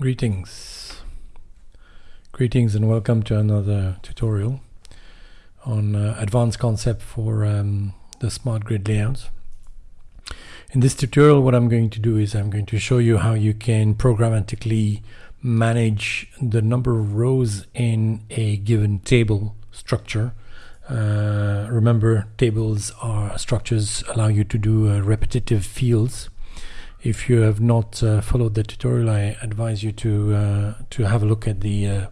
Greetings. Greetings and welcome to another tutorial on uh, advanced concept for um, the smart grid layouts. In this tutorial what I'm going to do is I'm going to show you how you can programmatically manage the number of rows in a given table structure. Uh, remember tables are structures allow you to do uh, repetitive fields if you have not uh, followed the tutorial, I advise you to uh, to have a look at the uh,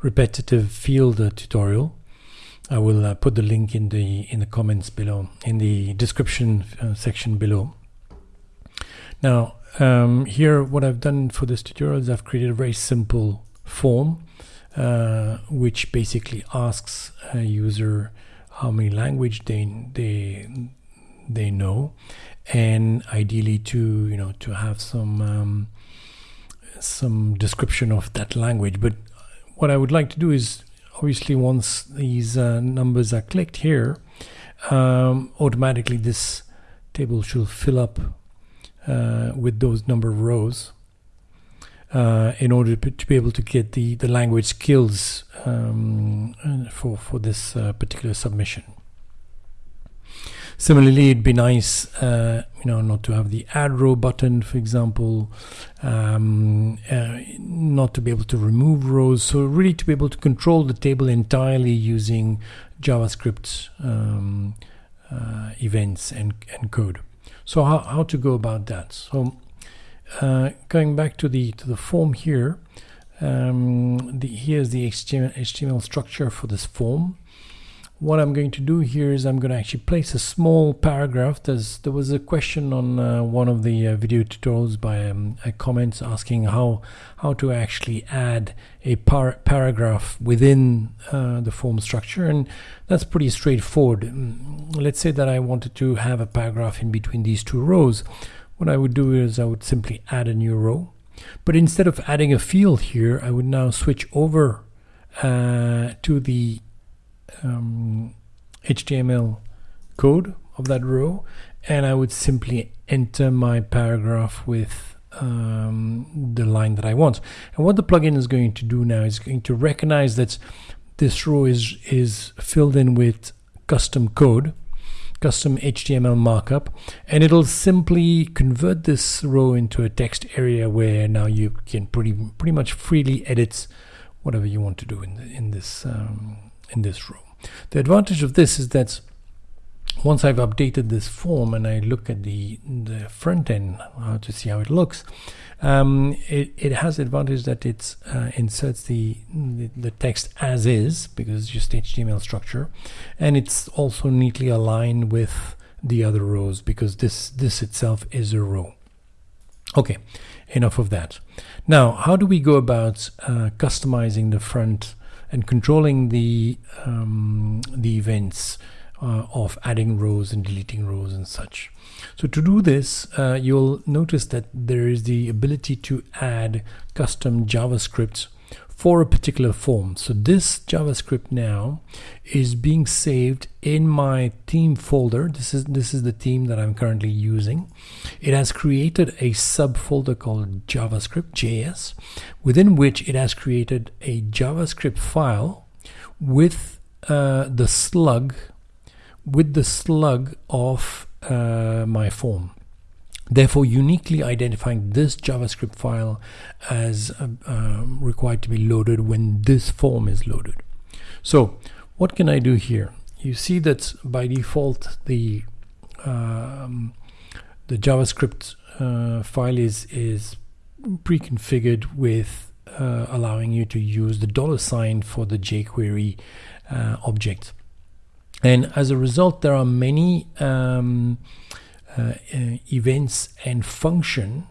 repetitive field uh, tutorial. I will uh, put the link in the in the comments below, in the description uh, section below. Now, um, here, what I've done for this tutorial is I've created a very simple form, which basically asks a user how many language they they they know and ideally to you know to have some um, some description of that language but what I would like to do is obviously once these uh, numbers are clicked here um, automatically this table should fill up uh, with those number of rows uh, in order to be able to get the, the language skills um, for, for this uh, particular submission. Similarly, it'd be nice, uh, you know, not to have the add row button, for example, um, uh, not to be able to remove rows. So really to be able to control the table entirely using JavaScript um, uh, events and, and code. So how, how to go about that? So uh, going back to the to the form here, um, the, here's the HTML, HTML structure for this form what I'm going to do here is I'm going to actually place a small paragraph. There's, there was a question on uh, one of the uh, video tutorials by um, a comment asking how how to actually add a par paragraph within uh, the form structure and that's pretty straightforward. Mm, let's say that I wanted to have a paragraph in between these two rows. What I would do is I would simply add a new row but instead of adding a field here I would now switch over uh, to the um, HTML code of that row and I would simply enter my paragraph with um, the line that I want. And what the plugin is going to do now is going to recognize that this row is, is filled in with custom code, custom HTML markup, and it'll simply convert this row into a text area where now you can pretty pretty much freely edit whatever you want to do in, the, in this um, in this row. The advantage of this is that once I've updated this form and I look at the, the front end uh, to see how it looks, um, it, it has the advantage that it uh, inserts the, the, the text as is because it's just HTML structure, and it's also neatly aligned with the other rows because this this itself is a row. Okay, enough of that. Now, how do we go about uh, customizing the front and controlling the um, the events uh, of adding rows and deleting rows and such. So to do this, uh, you'll notice that there is the ability to add custom JavaScript for a particular form. So this JavaScript now is being saved in my theme folder. This is this is the theme that I'm currently using. It has created a subfolder called JavaScript JS, within which it has created a JavaScript file with uh, the slug with the slug of uh, my form therefore uniquely identifying this JavaScript file as uh, uh, required to be loaded when this form is loaded. So what can I do here? You see that by default the um, the JavaScript uh, file is is pre-configured with uh, allowing you to use the dollar sign for the jQuery uh, object. And as a result, there are many um, events and function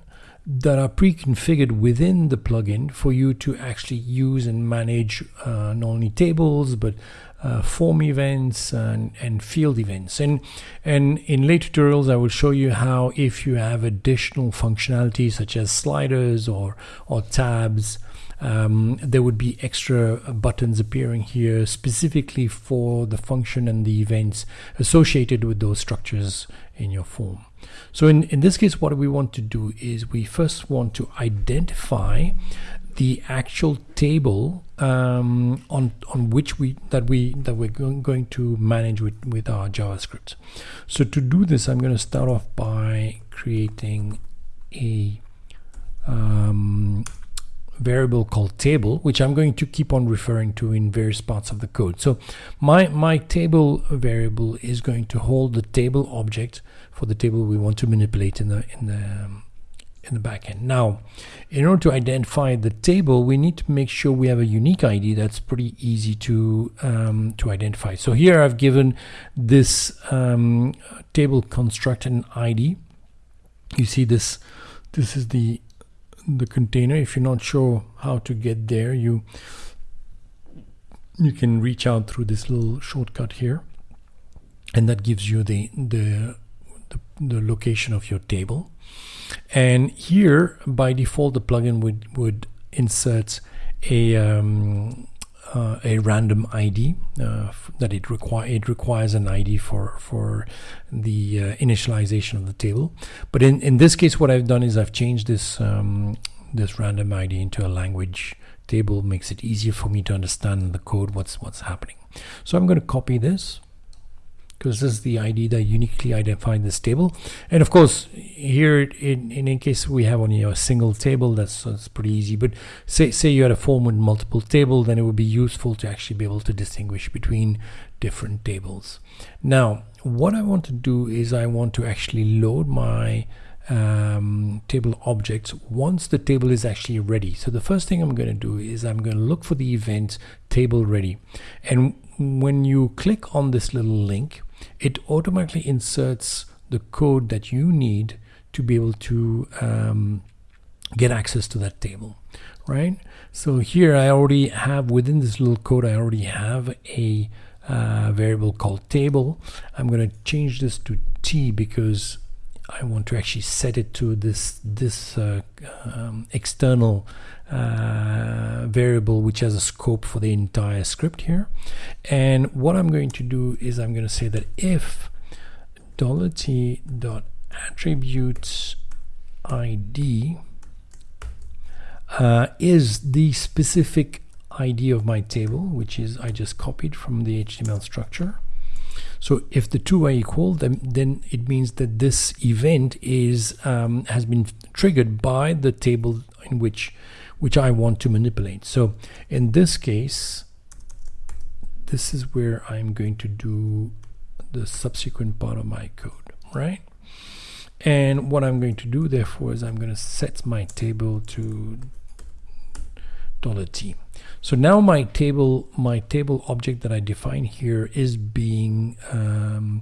that are pre-configured within the plugin for you to actually use and manage uh, not only tables but uh, form events and, and field events. And and in later tutorials I will show you how if you have additional functionality such as sliders or or tabs um, there would be extra buttons appearing here specifically for the function and the events associated with those structures in your form. So in, in this case, what we want to do is we first want to identify the actual table um, on on which we that we that we're going, to manage with with our JavaScript. So to do this, I'm going to start off by creating a um, variable called table, which I'm going to keep on referring to in various parts of the code. So my, my table variable is going to hold the table object for the table we want to manipulate in the, in the, um, in the backend. Now, in order to identify the table, we need to make sure we have a unique ID that's pretty easy to, um, to identify. So here I've given this um, table construct an ID. You see this, this is the the container. If you're not sure how to get there you you can reach out through this little shortcut here. And that gives you the the the, the location of your table. And here by default the plugin would would insert a um, uh, a random ID uh, that it require it requires an ID for for the uh, initialization of the table. But in in this case, what I've done is I've changed this um, this random ID into a language table. Makes it easier for me to understand the code what's what's happening. So I'm going to copy this because this is the ID that uniquely identified this table. And of course, here in, in, in case we have only a single table, that's, that's pretty easy. But say, say you had a form with multiple tables, then it would be useful to actually be able to distinguish between different tables. Now, what I want to do is I want to actually load my um, table objects once the table is actually ready. So the first thing I'm going to do is I'm going to look for the event table ready. And when you click on this little link, it automatically inserts the code that you need to be able to um, get access to that table right? So here I already have within this little code I already have a uh, variable called table. I'm going to change this to t because I want to actually set it to this this uh, um, external uh, variable which has a scope for the entire script here. And what I'm going to do is I'm going to say that if dollar $t dot attributes id uh, is the specific ID of my table which is I just copied from the HTML structure so if the two are equal, then, then it means that this event is um, has been triggered by the table in which which I want to manipulate. So in this case, this is where I'm going to do the subsequent part of my code, right? And what I'm going to do therefore is I'm going to set my table to $t. So now my table, my table object that I define here is being um,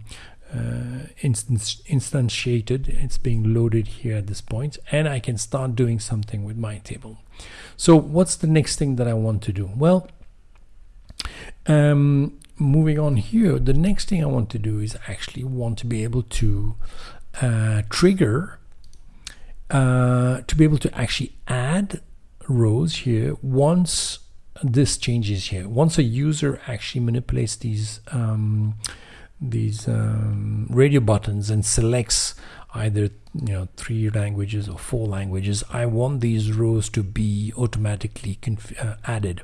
uh, instance, instantiated. It's being loaded here at this point, and I can start doing something with my table. So what's the next thing that I want to do? Well, um, moving on here, the next thing I want to do is actually want to be able to uh, trigger uh, to be able to actually add rows here once this changes here. Once a user actually manipulates these um, these um, radio buttons and selects either you know three languages or four languages I want these rows to be automatically uh, added.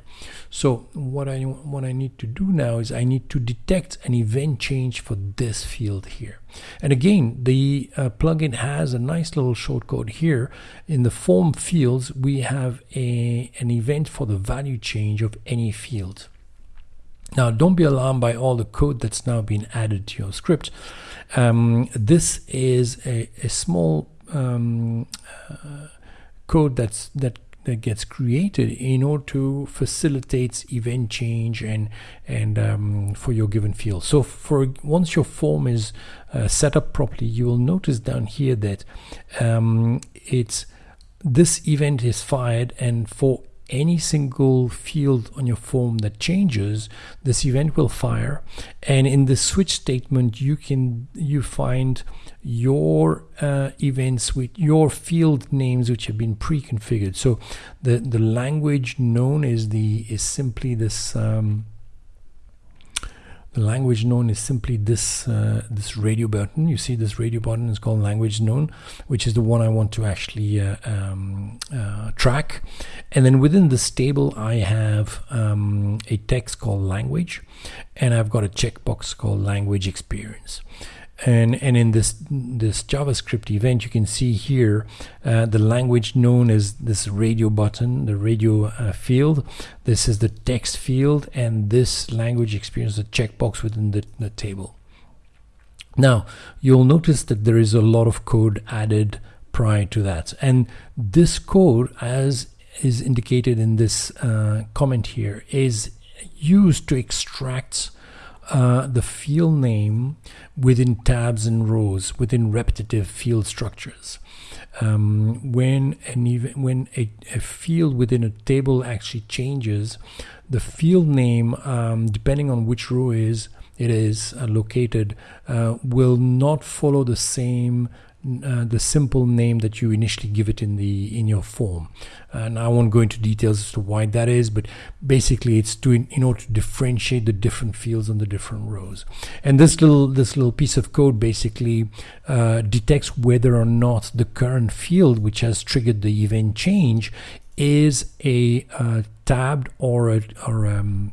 So what I what I need to do now is I need to detect an event change for this field here. And again the uh, plugin has a nice little shortcode here. In the form fields we have a an event for the value change of any field now, don't be alarmed by all the code that's now been added to your script. Um, this is a, a small um, uh, code that's that that gets created in order to facilitate event change and and um, for your given field. So for once your form is uh, set up properly, you will notice down here that um, it's this event is fired and for any single field on your form that changes this event will fire. And in the switch statement you can you find your uh, events with your field names which have been pre-configured. So the the language known is the is simply this um, the language known is simply this uh, this radio button. You see this radio button is called language known, which is the one I want to actually uh, um, uh, track. And then within this table, I have um, a text called language, and I've got a checkbox called language experience and and in this this JavaScript event you can see here uh, the language known as this radio button the radio uh, field. This is the text field and this language experience the checkbox within the, the table. Now you'll notice that there is a lot of code added prior to that. And this code as is indicated in this uh, comment here is used to extract uh, the field name within tabs and rows within repetitive field structures. Um, when an even, when a, a, field within a table actually changes, the field name, um, depending on which row is it is uh, located, uh, will not follow the same uh, the simple name that you initially give it in the in your form. And I won't go into details as to why that is but basically it's to in, in order to differentiate the different fields on the different rows. And this little this little piece of code basically uh, detects whether or not the current field which has triggered the event change is a uh, tabbed or a or um,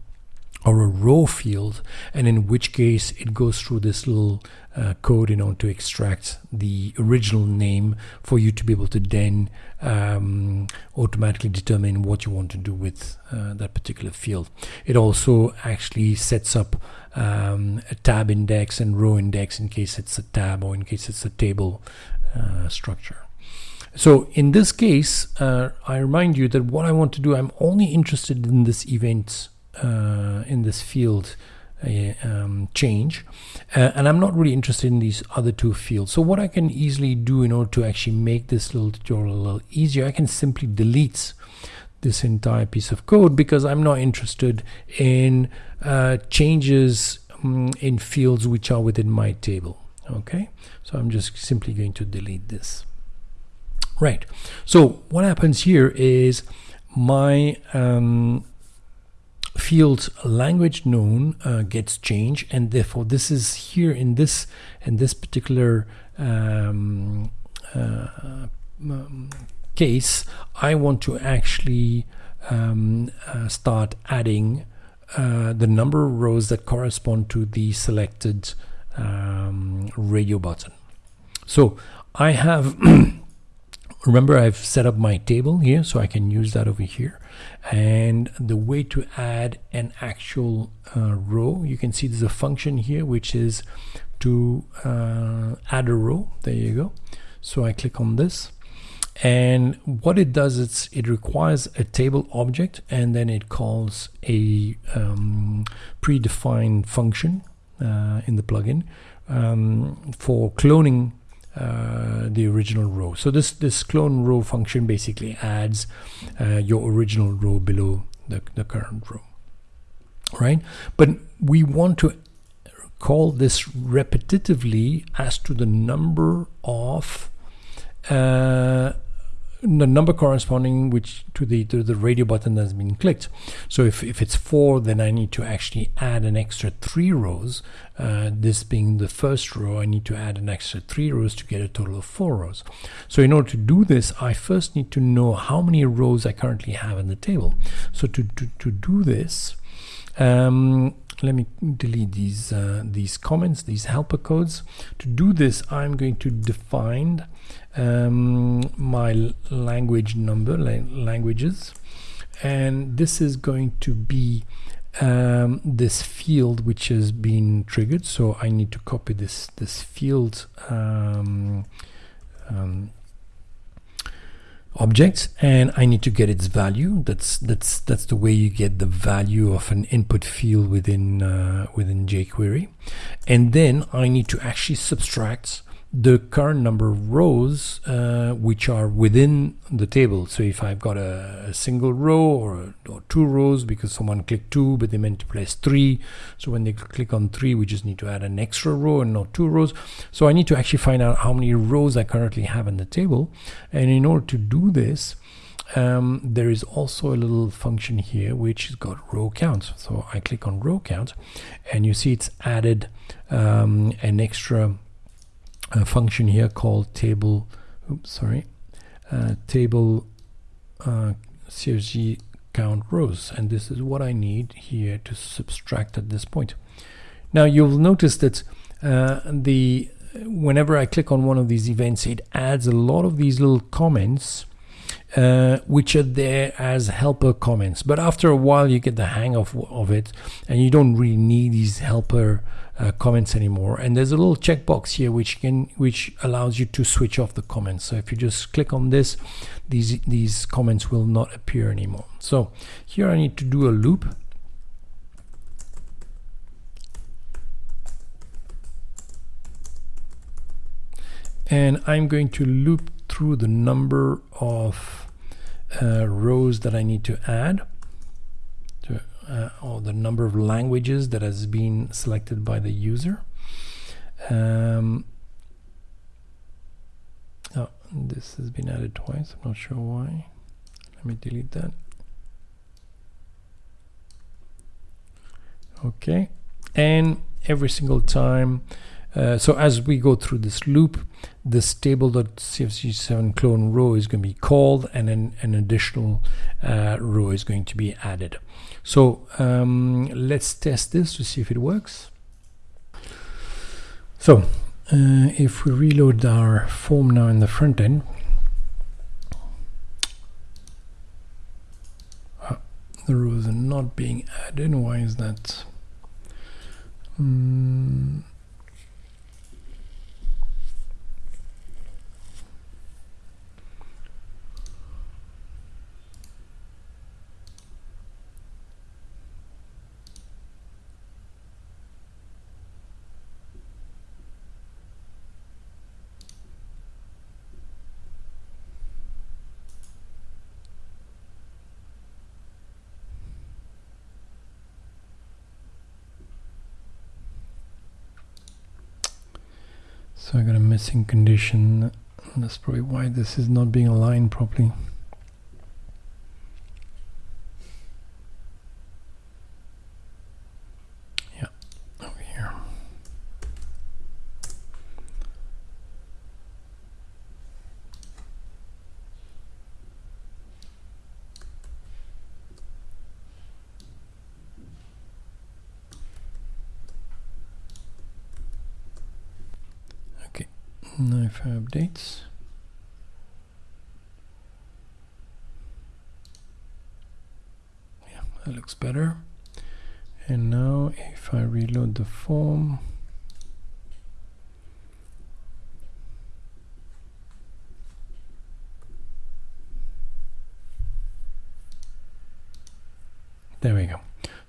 or a row field and in which case it goes through this little uh, code in order to extract the original name for you to be able to then um, automatically determine what you want to do with uh, that particular field. It also actually sets up um, a tab index and row index in case it's a tab or in case it's a table uh, structure. So in this case, uh, I remind you that what I want to do, I'm only interested in this event in this field uh, um, change. Uh, and I'm not really interested in these other two fields. So what I can easily do in order to actually make this little tutorial a little easier I can simply delete this entire piece of code because I'm not interested in uh, changes um, in fields which are within my table. Okay? So I'm just simply going to delete this. Right. So what happens here is my um, field language known uh, gets changed and therefore this is here in this in this particular um, uh, um, case I want to actually um, uh, start adding uh, the number of rows that correspond to the selected um, radio button. So I have remember I've set up my table here so I can use that over here. And the way to add an actual uh, row you can see there's a function here which is to uh, add a row. There you go. So I click on this. And what it does is it requires a table object and then it calls a um, predefined function uh, in the plugin um, for cloning uh, the original row. So this this clone row function basically adds uh, your original row below the, the current row, right? But we want to call this repetitively as to the number of uh, the number corresponding which to the to the radio button that's been clicked. So if, if it's four then I need to actually add an extra three rows. Uh, this being the first row I need to add an extra three rows to get a total of four rows. So in order to do this I first need to know how many rows I currently have in the table. So to, to, to do this um, let me delete these uh, these comments these helper codes. To do this I'm going to define um, my language number languages. And this is going to be um, this field which has been triggered. So I need to copy this this field um, um, object and I need to get its value. That's that's that's the way you get the value of an input field within uh, within jQuery. And then I need to actually subtract the current number of rows uh, which are within the table. So if I've got a, a single row or, or, two rows because someone clicked two but they meant to place three. So when they click on three we just need to add an extra row and not two rows. So I need to actually find out how many rows I currently have in the table and in order to do this um, there is also a little function here which has got row count. So I click on row count and you see it's added um, an extra uh, function here called table, oops, sorry, uh, table uh, CSG count rows. And this is what I need here to subtract at this point. Now you'll notice that uh, the whenever I click on one of these events, it adds a lot of these little comments uh, which are there as helper comments. But after a while, you get the hang of, of it, and you don't really need these helper uh, comments anymore. And there's a little checkbox here which can which allows you to switch off the comments. So if you just click on this, these these comments will not appear anymore. So here I need to do a loop. And I'm going to loop through the number of uh, rows that I need to add to, uh, or the number of languages that has been selected by the user. Um, oh, this has been added twice. I'm not sure why. Let me delete that. Okay, and every single time uh, so as we go through this loop, this table.cfg7 clone row is going to be called and then an additional uh, row is going to be added. So um, let's test this to see if it works. So uh, if we reload our form now in the front end, uh, the rows are not being added. Why is that? Um, So I got a missing condition. That's probably why this is not being aligned properly. Yeah, over here. Okay, I updates. Yeah, that looks better. And now if I reload the form, there we go.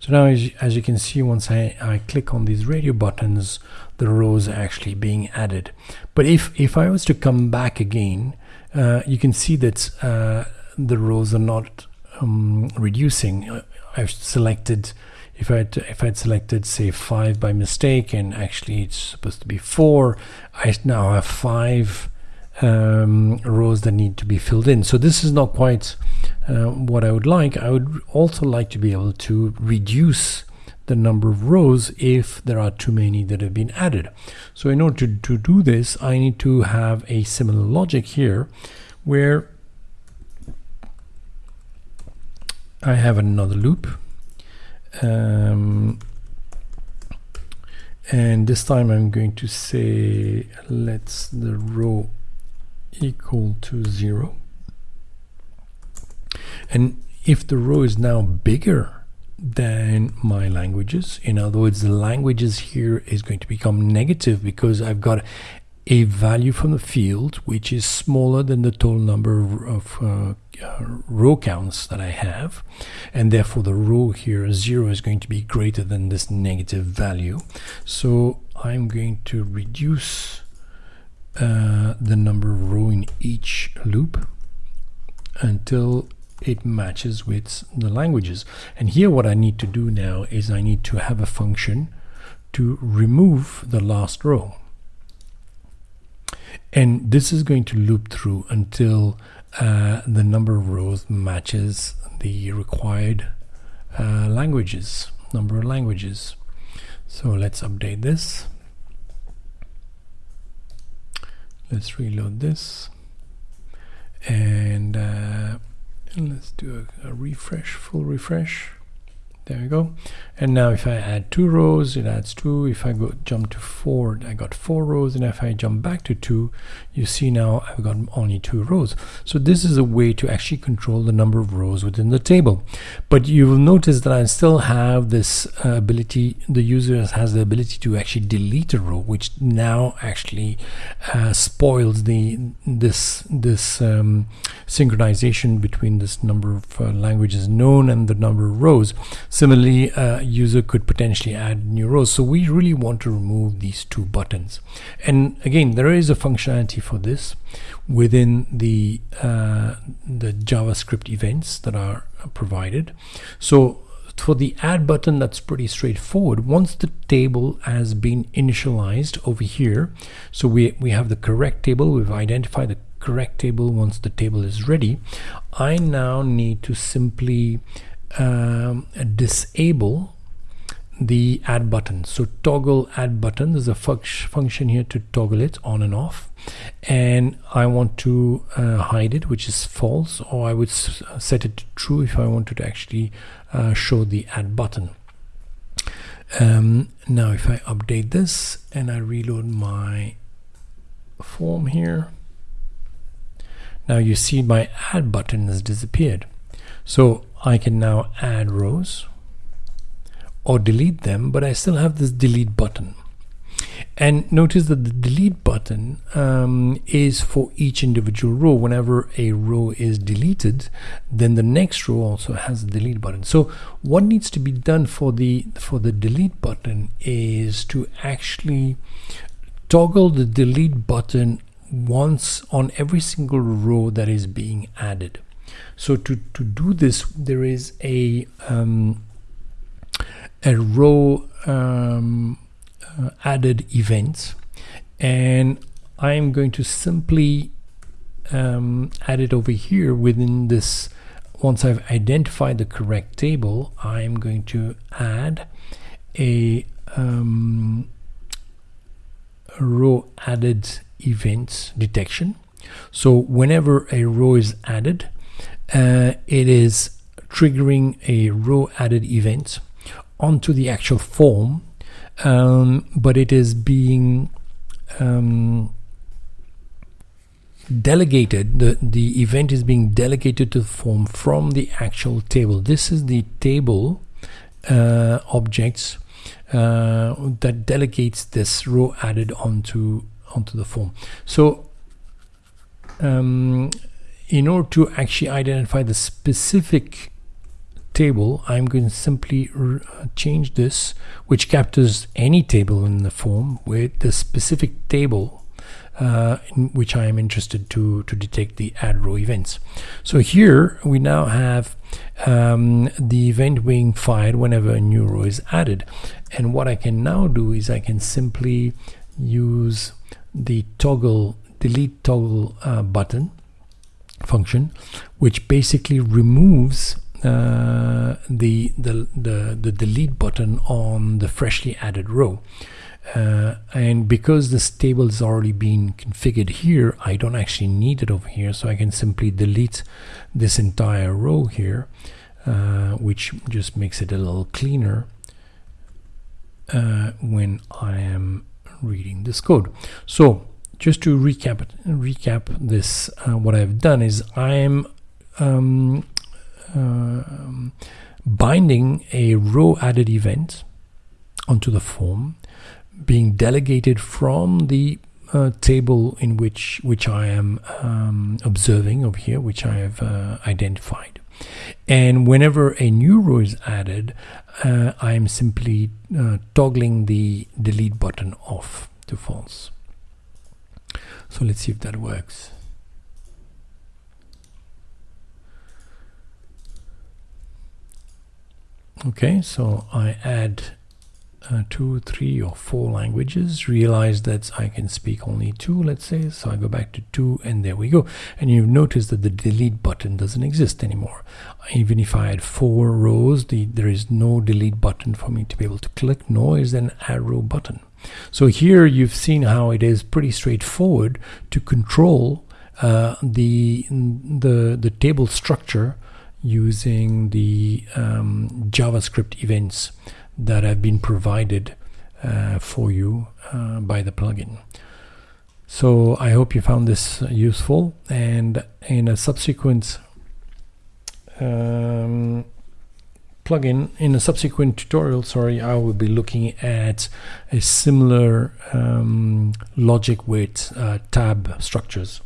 So now as you, as you can see, once I, I click on these radio buttons, the rows are actually being added. But if, if I was to come back again, uh, you can see that uh, the rows are not um, reducing. Uh, I've selected if I had, if I'd selected say five by mistake and actually it's supposed to be four, I now have five um, rows that need to be filled in. So this is not quite uh, what I would like. I would also like to be able to reduce the number of rows if there are too many that have been added. So in order to, to do this, I need to have a similar logic here where I have another loop um, and this time I'm going to say let's the row equal to zero. And if the row is now bigger than my languages in other words the languages here is going to become negative because I've got a value from the field which is smaller than the total number of uh, uh, row counts that I have. And therefore the row here 0 is going to be greater than this negative value. So I'm going to reduce uh, the number of row in each loop until it matches with the languages and here what I need to do now is I need to have a function to remove the last row and this is going to loop through until uh, the number of rows matches the required uh, languages, number of languages. So let's update this. Let's reload this. And, uh, let's do a, a refresh, full refresh there we go. And now if I add two rows it adds two. If I go jump to four I got four rows. And if I jump back to two you see now I've got only two rows. So this is a way to actually control the number of rows within the table. But you will notice that I still have this uh, ability the user has the ability to actually delete a row which now actually uh, spoils the this this um, synchronization between this number of uh, languages known and the number of rows Similarly, a user could potentially add new rows. So we really want to remove these two buttons. And again, there is a functionality for this within the, uh, the JavaScript events that are provided. So for the add button, that's pretty straightforward. Once the table has been initialized over here, so we, we have the correct table, we've identified the correct table once the table is ready, I now need to simply um, disable the add button. So toggle add button there's a function here to toggle it on and off. And I want to uh, hide it which is false or I would set it to true if I wanted to actually uh, show the add button. Um, now if I update this and I reload my form here now you see my add button has disappeared. So I can now add rows or delete them, but I still have this delete button. And notice that the delete button um, is for each individual row. Whenever a row is deleted, then the next row also has a delete button. So what needs to be done for the for the delete button is to actually toggle the delete button once on every single row that is being added. So to, to do this, there is a, um, a row um, uh, added event. And I'm going to simply um, add it over here within this once I've identified the correct table I'm going to add a, um, a row added events detection. So whenever a row is added uh, it is triggering a row added event onto the actual form um, but it is being um, delegated the the event is being delegated to the form from the actual table. This is the table uh, objects uh, that delegates this row added onto onto the form. So um, in order to actually identify the specific table I'm going to simply uh, change this which captures any table in the form with the specific table uh, in which I am interested to to detect the add row events. So here we now have um, the event being fired whenever a new row is added. And what I can now do is I can simply use the toggle delete toggle uh, button function which basically removes uh, the, the, the, the delete button on the freshly added row. Uh, and because this table is already been configured here, I don't actually need it over here. So I can simply delete this entire row here, uh, which just makes it a little cleaner uh, when I am reading this code. So just to recap recap this uh, what I've done is I'm um, uh, binding a row added event onto the form being delegated from the uh, table in which which I am um, observing over here which I have uh, identified. And whenever a new row is added uh, I am simply uh, toggling the delete button off to false so let's see if that works. Okay, so I add uh, two, three, or four languages. Realize that I can speak only two, let's say. So I go back to two, and there we go. And you've noticed that the delete button doesn't exist anymore. Even if I had four rows, the, there is no delete button for me to be able to click, nor is there an add row button. So here you've seen how it is pretty straightforward to control uh, the, the, the table structure using the um, JavaScript events that have been provided uh, for you uh, by the plugin. So I hope you found this useful and in a subsequent um, plugin in a subsequent tutorial sorry I will be looking at a similar um, logic with uh, tab structures